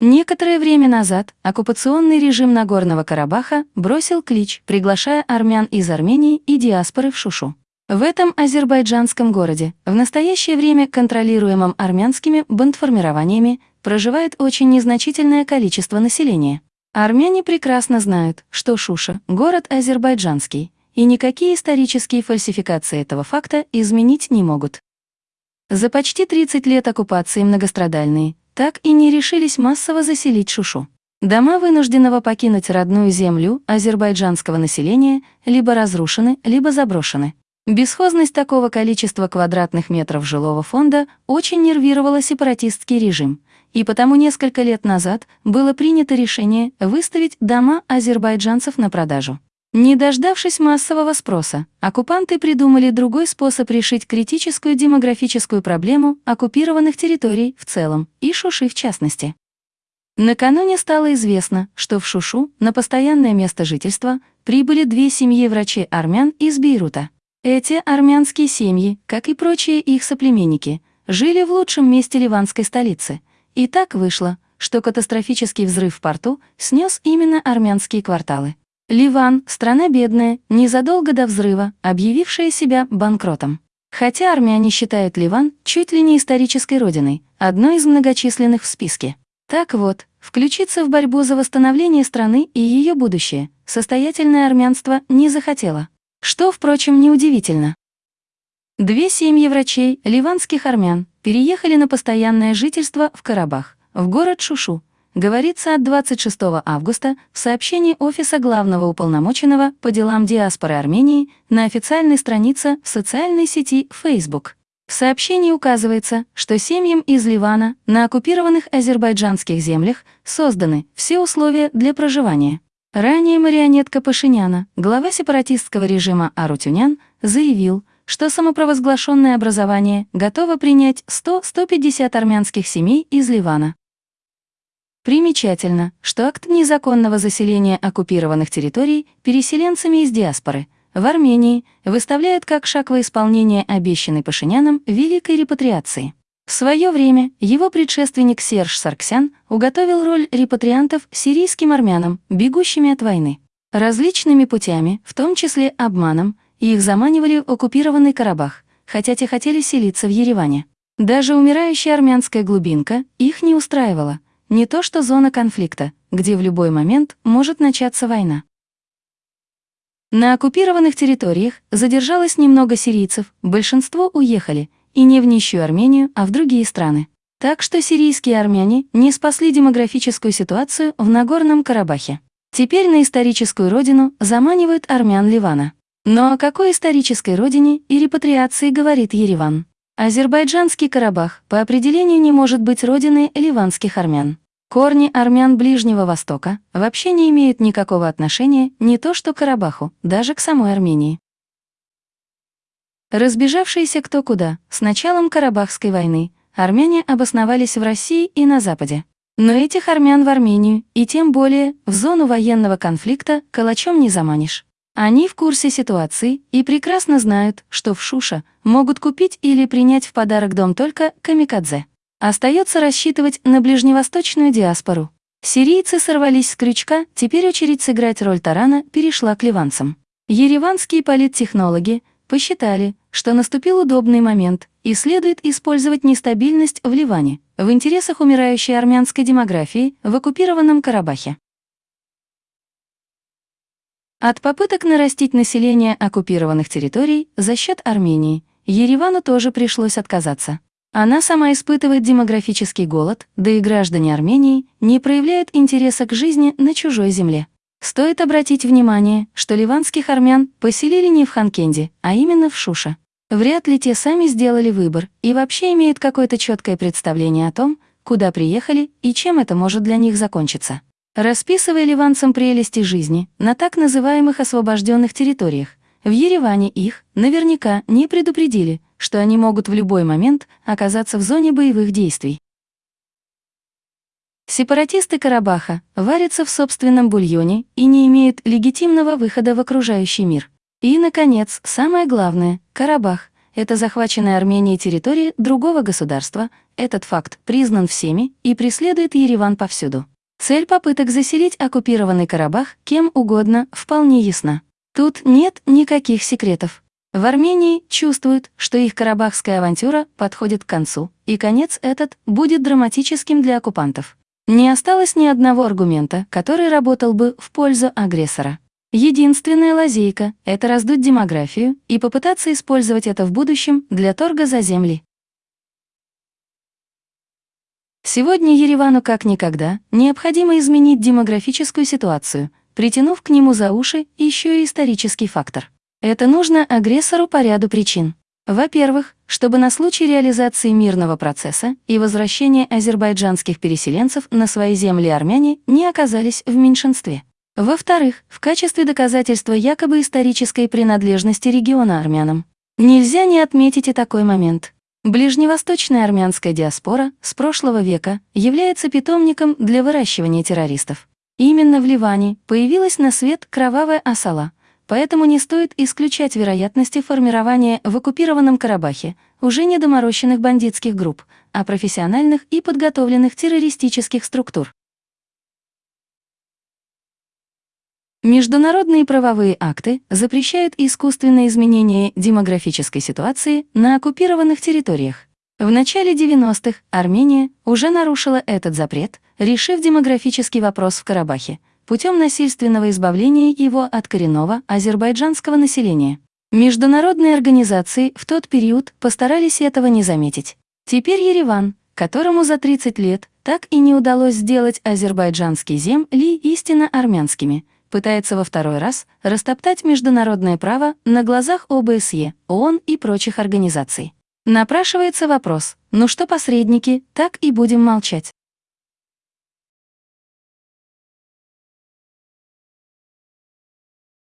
Некоторое время назад оккупационный режим Нагорного Карабаха бросил клич, приглашая армян из Армении и диаспоры в Шушу. В этом азербайджанском городе, в настоящее время контролируемом армянскими бандформированиями, проживает очень незначительное количество населения. Армяне прекрасно знают, что Шуша – город азербайджанский, и никакие исторические фальсификации этого факта изменить не могут. За почти 30 лет оккупации многострадальные так и не решились массово заселить Шушу. Дома вынужденного покинуть родную землю азербайджанского населения либо разрушены, либо заброшены. Бесхозность такого количества квадратных метров жилого фонда очень нервировала сепаратистский режим, и потому несколько лет назад было принято решение выставить дома азербайджанцев на продажу. Не дождавшись массового спроса, оккупанты придумали другой способ решить критическую демографическую проблему оккупированных территорий в целом и Шуши в частности. Накануне стало известно, что в Шушу на постоянное место жительства прибыли две семьи врачей-армян из Бейрута. Эти армянские семьи, как и прочие их соплеменники, жили в лучшем месте ливанской столицы. И так вышло, что катастрофический взрыв в порту снес именно армянские кварталы. Ливан – страна бедная, незадолго до взрыва, объявившая себя банкротом. Хотя армяне считают Ливан чуть ли не исторической родиной, одной из многочисленных в списке. Так вот, включиться в борьбу за восстановление страны и ее будущее состоятельное армянство не захотело. Что, впрочем, неудивительно. Две семьи врачей, ливанских армян, переехали на постоянное жительство в Карабах, в город Шушу, говорится от 26 августа в сообщении Офиса главного уполномоченного по делам диаспоры Армении на официальной странице в социальной сети Facebook. В сообщении указывается, что семьям из Ливана на оккупированных азербайджанских землях созданы все условия для проживания. Ранее марионетка Пашиняна, глава сепаратистского режима Арутюнян, заявил, что самопровозглашенное образование готово принять 100-150 армянских семей из Ливана. Примечательно, что акт незаконного заселения оккупированных территорий переселенцами из диаспоры в Армении выставляют как шаг во исполнение обещанной Пашиняном великой репатриации. В свое время его предшественник Серж Сарксян уготовил роль репатриантов сирийским армянам, бегущими от войны. Различными путями, в том числе обманом, их заманивали в оккупированный Карабах, хотя те хотели селиться в Ереване. Даже умирающая армянская глубинка их не устраивала – не то что зона конфликта, где в любой момент может начаться война. На оккупированных территориях задержалось немного сирийцев, большинство уехали, и не в нищую Армению, а в другие страны. Так что сирийские армяне не спасли демографическую ситуацию в Нагорном Карабахе. Теперь на историческую родину заманивают армян Ливана. Но о какой исторической родине и репатриации говорит Ереван? Азербайджанский Карабах по определению не может быть родиной ливанских армян. Корни армян Ближнего Востока вообще не имеют никакого отношения не то что к Карабаху, даже к самой Армении. Разбежавшиеся кто куда, с началом Карабахской войны, армяне обосновались в России и на Западе. Но этих армян в Армению, и тем более в зону военного конфликта, калачом не заманишь. Они в курсе ситуации и прекрасно знают, что в Шуша могут купить или принять в подарок дом только камикадзе. Остается рассчитывать на ближневосточную диаспору. Сирийцы сорвались с крючка, теперь очередь сыграть роль тарана перешла к ливанцам. Ереванские политтехнологи посчитали, что наступил удобный момент и следует использовать нестабильность в Ливане в интересах умирающей армянской демографии в оккупированном Карабахе. От попыток нарастить население оккупированных территорий за счет Армении Еревану тоже пришлось отказаться. Она сама испытывает демографический голод, да и граждане Армении не проявляют интереса к жизни на чужой земле. Стоит обратить внимание, что ливанских армян поселили не в Ханкенде, а именно в Шуше. Вряд ли те сами сделали выбор и вообще имеют какое-то четкое представление о том, куда приехали и чем это может для них закончиться. Расписывая ливанцам прелести жизни на так называемых освобожденных территориях, в Ереване их наверняка не предупредили, что они могут в любой момент оказаться в зоне боевых действий. Сепаратисты Карабаха варятся в собственном бульоне и не имеют легитимного выхода в окружающий мир. И, наконец, самое главное, Карабах — это захваченная Арменией территория другого государства, этот факт признан всеми и преследует Ереван повсюду. Цель попыток заселить оккупированный Карабах кем угодно вполне ясна. Тут нет никаких секретов. В Армении чувствуют, что их карабахская авантюра подходит к концу, и конец этот будет драматическим для оккупантов. Не осталось ни одного аргумента, который работал бы в пользу агрессора. Единственная лазейка — это раздуть демографию и попытаться использовать это в будущем для торга за земли. Сегодня Еревану как никогда необходимо изменить демографическую ситуацию, притянув к нему за уши еще и исторический фактор. Это нужно агрессору по ряду причин. Во-первых, чтобы на случай реализации мирного процесса и возвращения азербайджанских переселенцев на свои земли армяне не оказались в меньшинстве. Во-вторых, в качестве доказательства якобы исторической принадлежности региона армянам. Нельзя не отметить и такой момент. Ближневосточная армянская диаспора с прошлого века является питомником для выращивания террористов. Именно в Ливане появилась на свет кровавая осала, поэтому не стоит исключать вероятности формирования в оккупированном Карабахе уже не доморощенных бандитских групп, а профессиональных и подготовленных террористических структур. Международные правовые акты запрещают искусственное изменение демографической ситуации на оккупированных территориях. В начале 90-х Армения уже нарушила этот запрет, решив демографический вопрос в Карабахе путем насильственного избавления его от коренного азербайджанского населения. Международные организации в тот период постарались этого не заметить. Теперь Ереван, которому за 30 лет так и не удалось сделать азербайджанские земли истинно армянскими – пытается во второй раз растоптать международное право на глазах ОБСЕ, ООН и прочих организаций. Напрашивается вопрос, ну что посредники, так и будем молчать.